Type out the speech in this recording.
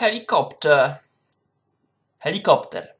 helikopter. Helikopter.